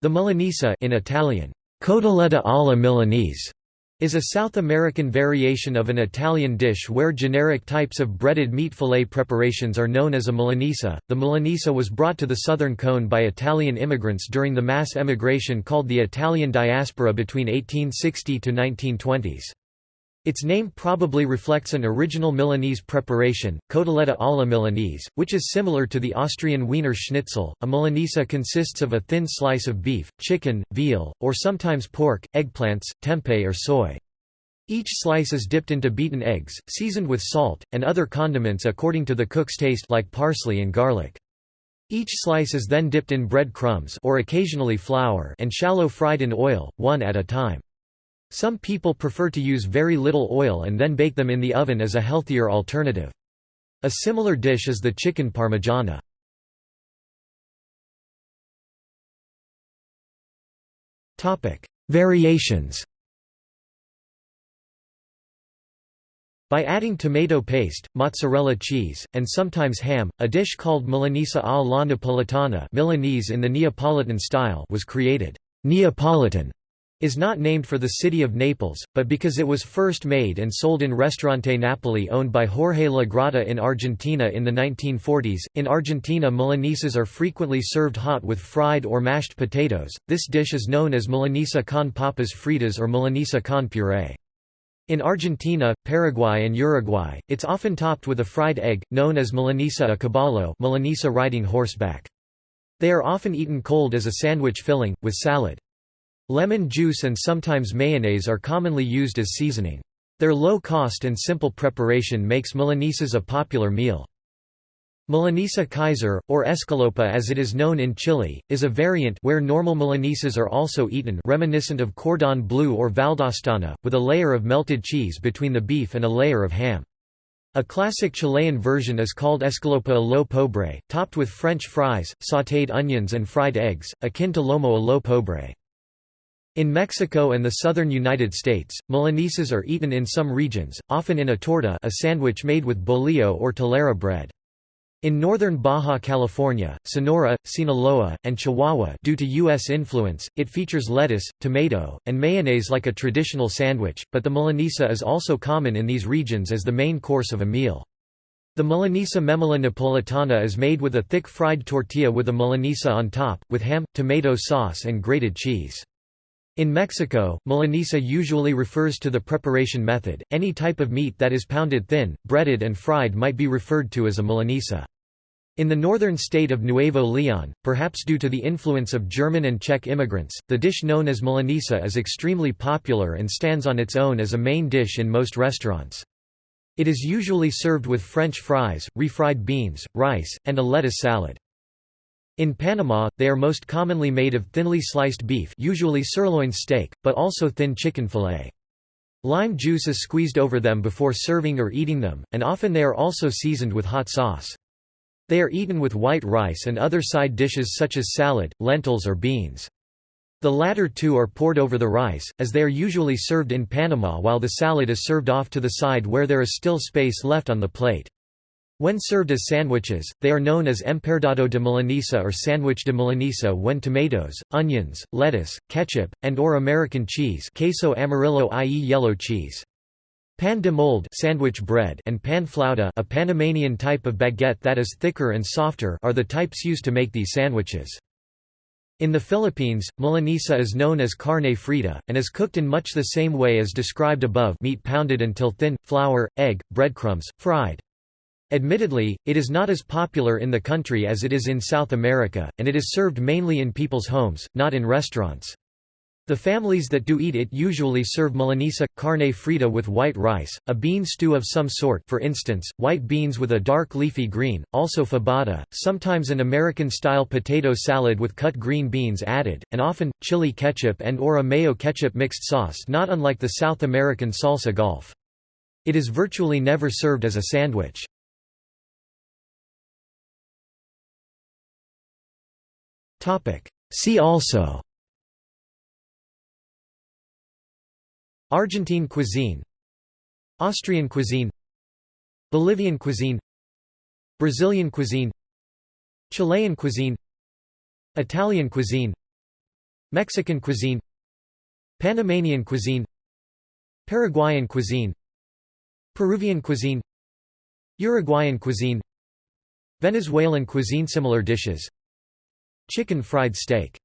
The Milanese in Italian, cotoletta alla Milanese, is a South American variation of an Italian dish where generic types of breaded meat fillet preparations are known as a Milanese. The Milanese was brought to the southern cone by Italian immigrants during the mass emigration called the Italian diaspora between 1860 to 1920s. Its name probably reflects an original Milanese preparation, cotoletta alla Milanese, which is similar to the Austrian Wiener Schnitzel. A Milanese consists of a thin slice of beef, chicken, veal, or sometimes pork, eggplants, tempeh or soy. Each slice is dipped into beaten eggs, seasoned with salt, and other condiments according to the cook's taste like parsley and garlic. Each slice is then dipped in bread crumbs or occasionally flour and shallow fried in oil, one at a time. Some people prefer to use very little oil and then bake them in the oven as a healthier alternative. A similar dish is the chicken parmigiana. Variations By adding tomato paste, mozzarella cheese, and sometimes ham, a dish called Milanese alla Napolitana Milanese in the Neapolitan style was created. Neapolitan is not named for the city of Naples, but because it was first made and sold in Restaurante Napoli owned by Jorge La Grotta in Argentina in the 1940s. In Argentina, Milanesas are frequently served hot with fried or mashed potatoes. This dish is known as Milanesa con papas fritas or Milanesa con puree. In Argentina, Paraguay and Uruguay, it's often topped with a fried egg, known as Milanesa a caballo Milanesa riding horseback. They are often eaten cold as a sandwich filling, with salad. Lemon juice and sometimes mayonnaise are commonly used as seasoning. Their low cost and simple preparation makes Milanesas a popular meal. Milanesa Kaiser, or escalopa as it is known in Chile, is a variant where normal Milanesas are also eaten reminiscent of cordon bleu or valdostana, with a layer of melted cheese between the beef and a layer of ham. A classic Chilean version is called escalopa a lo pobre, topped with French fries, sautéed onions and fried eggs, akin to lomo a lo pobre. In Mexico and the southern United States, Milanesas are eaten in some regions, often in a torta a sandwich made with bolillo or telera bread. In northern Baja California, Sonora, Sinaloa, and Chihuahua due to U.S. influence, it features lettuce, tomato, and mayonnaise like a traditional sandwich, but the milanesa is also common in these regions as the main course of a meal. The Milanesa Memela Napolitana is made with a thick fried tortilla with a milanesa on top, with ham, tomato sauce and grated cheese. In Mexico, milanesa usually refers to the preparation method. Any type of meat that is pounded thin, breaded, and fried might be referred to as a milanesa. In the northern state of Nuevo Leon, perhaps due to the influence of German and Czech immigrants, the dish known as milanesa is extremely popular and stands on its own as a main dish in most restaurants. It is usually served with French fries, refried beans, rice, and a lettuce salad. In Panama, they are most commonly made of thinly sliced beef usually sirloin steak, but also thin chicken fillet. Lime juice is squeezed over them before serving or eating them, and often they are also seasoned with hot sauce. They are eaten with white rice and other side dishes such as salad, lentils or beans. The latter two are poured over the rice, as they are usually served in Panama while the salad is served off to the side where there is still space left on the plate. When served as sandwiches, they are known as emparedado de milanesa or sandwich de milanesa when tomatoes, onions, lettuce, ketchup, and or American cheese queso amarillo i.e. yellow cheese. Pan de molde sandwich bread and pan flauta a Panamanian type of baguette that is thicker and softer are the types used to make these sandwiches. In the Philippines, milanesa is known as carne frita, and is cooked in much the same way as described above meat pounded until thin, flour, egg, breadcrumbs, fried. Admittedly, it is not as popular in the country as it is in South America, and it is served mainly in people's homes, not in restaurants. The families that do eat it usually serve milanesa, carne frita with white rice, a bean stew of some sort for instance, white beans with a dark leafy green, also fabada, sometimes an American-style potato salad with cut green beans added, and often, chili ketchup and or a mayo ketchup mixed sauce not unlike the South American salsa golf. It is virtually never served as a sandwich. See also. Argentine cuisine. Austrian cuisine. Bolivian cuisine. Brazilian cuisine. Chilean cuisine. Italian cuisine. Mexican cuisine. Panamanian cuisine. Paraguayan cuisine. Peruvian cuisine. Uruguayan cuisine. Venezuelan cuisine. Similar dishes Chicken fried steak